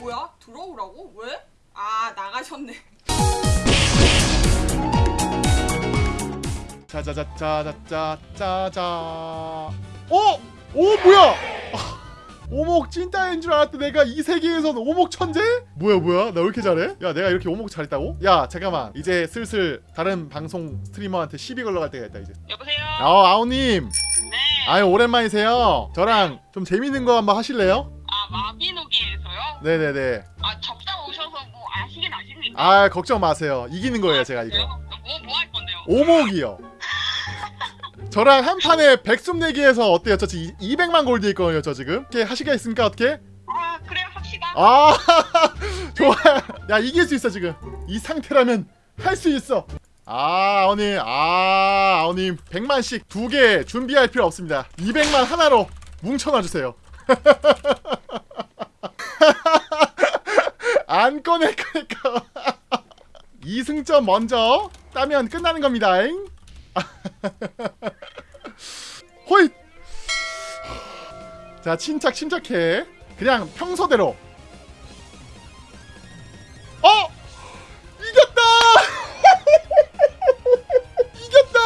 뭐야? 들어오라고? 왜? 아 나가셨네. 짜자자자자자자 어? 오 뭐야 아, 오목 찐따인 줄 알았다 내가 이 세계에선 오목 천재? 뭐야 뭐야 나 왜 이렇게 잘해? 야 내가 이렇게 오목 잘했다고? 야 잠깐만 이제 슬슬 다른 방송 스트리머한테 시비 걸러 갈 때가 있다 이제 여보세요? 어 아오님 네. 아유 오랜만이세요 저랑 좀 재밌는 거 한번 하실래요? 아, 마비노기에서요? 네네네 아, 접장 오셔서 뭐 아시긴 아십니까? 아 걱정 마세요 이기는 거예요 제가 이거 뭐, 뭐 할 건데요? 오목이요. 저랑 한 판에 백숨 내기해서 어때요? 저 지금 200만 골드 있거든요, 저 지금. 이렇게 하시가 있습니까? 어떻게? 아, 그래요, 합시다. 아, 좋아. 야, 이길 수 있어 지금. 이 상태라면 할 수 있어. 아, 아오님, 아, 아오님, 100만씩 두 개 준비할 필요 없습니다. 200만 하나로 뭉쳐놔 주세요. 안 꺼낼 거니까. 2승점 먼저 따면 끝나는 겁니다. 호잇! 자, 침착 침착해. 그냥 평소대로. 어! 이겼다! 이겼다!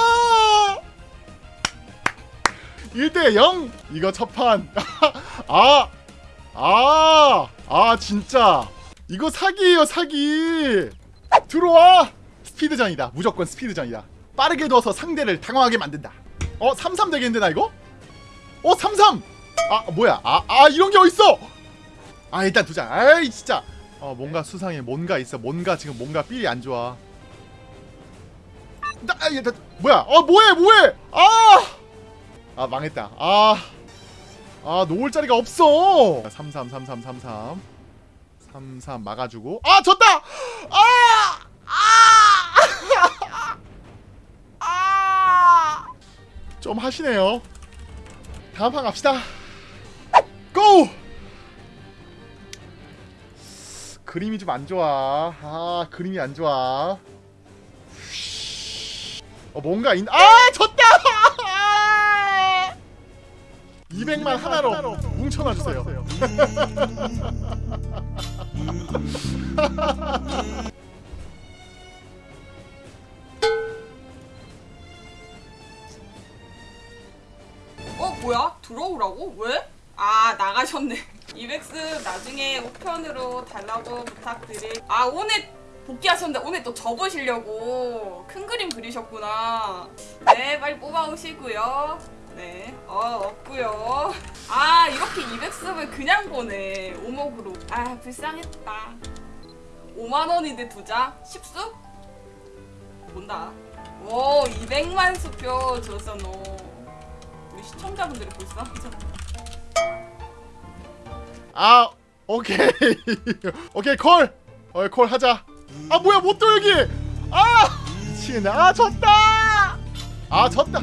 1대 0. 이거 첫판. 아! 아! 아, 진짜. 이거 사기예요, 사기. 들어와! 스피드전이다. 무조건 스피드전이다. 빠르게 둬서 상대를 당황하게 만든다. 어, 33 되겠는데 나 이거? 어, 33. 아, 뭐야? 아, 아 이런 게 어딨어? 아, 일단 두자. 아이, 진짜. 어, 뭔가 수상해. 뭔가 있어. 뭔가 지금 뭔가 삘이 안 좋아. 나, 아, 얘, 나, 뭐야? 어, 뭐해? 뭐해? 아! 아, 망했다. 아. 아, 놓을 자리가 없어. 33 33 33. 33 막아주고. 아, 졌다. 아! 아! 아! 좀 하시네요. 다음 판 갑시다. 고! 그림이 좀 안 좋아. 아, 그림이 안 좋아. 어, 뭔가 있... 아, 졌다! 200만 하나로 뭉쳐놔 주세요. 어 뭐야? 들어오라고? 왜? 아 나가셨네. 이백스 나중에 우편으로 달라고 부탁드릴. 아 오늘 복귀하셨는데 오늘 또 접으시려고 큰 그림 그리셨구나. 네 빨리 뽑아 오시고요. 네, 어 없고요. 아 이렇게 200습을 그냥 보내 오목으로. 아 불쌍했다. 5만 원인데 두 장? 10수? 본다. 오 200만 수표 줬어 너. 우리 시청자분들이 벌써 하잖아. 아, 오케이. 오케이, 콜. 어, 콜 하자. 아, 뭐야, 못또 여기. 아! 미치겠네. 아, 졌다. 아, 졌다.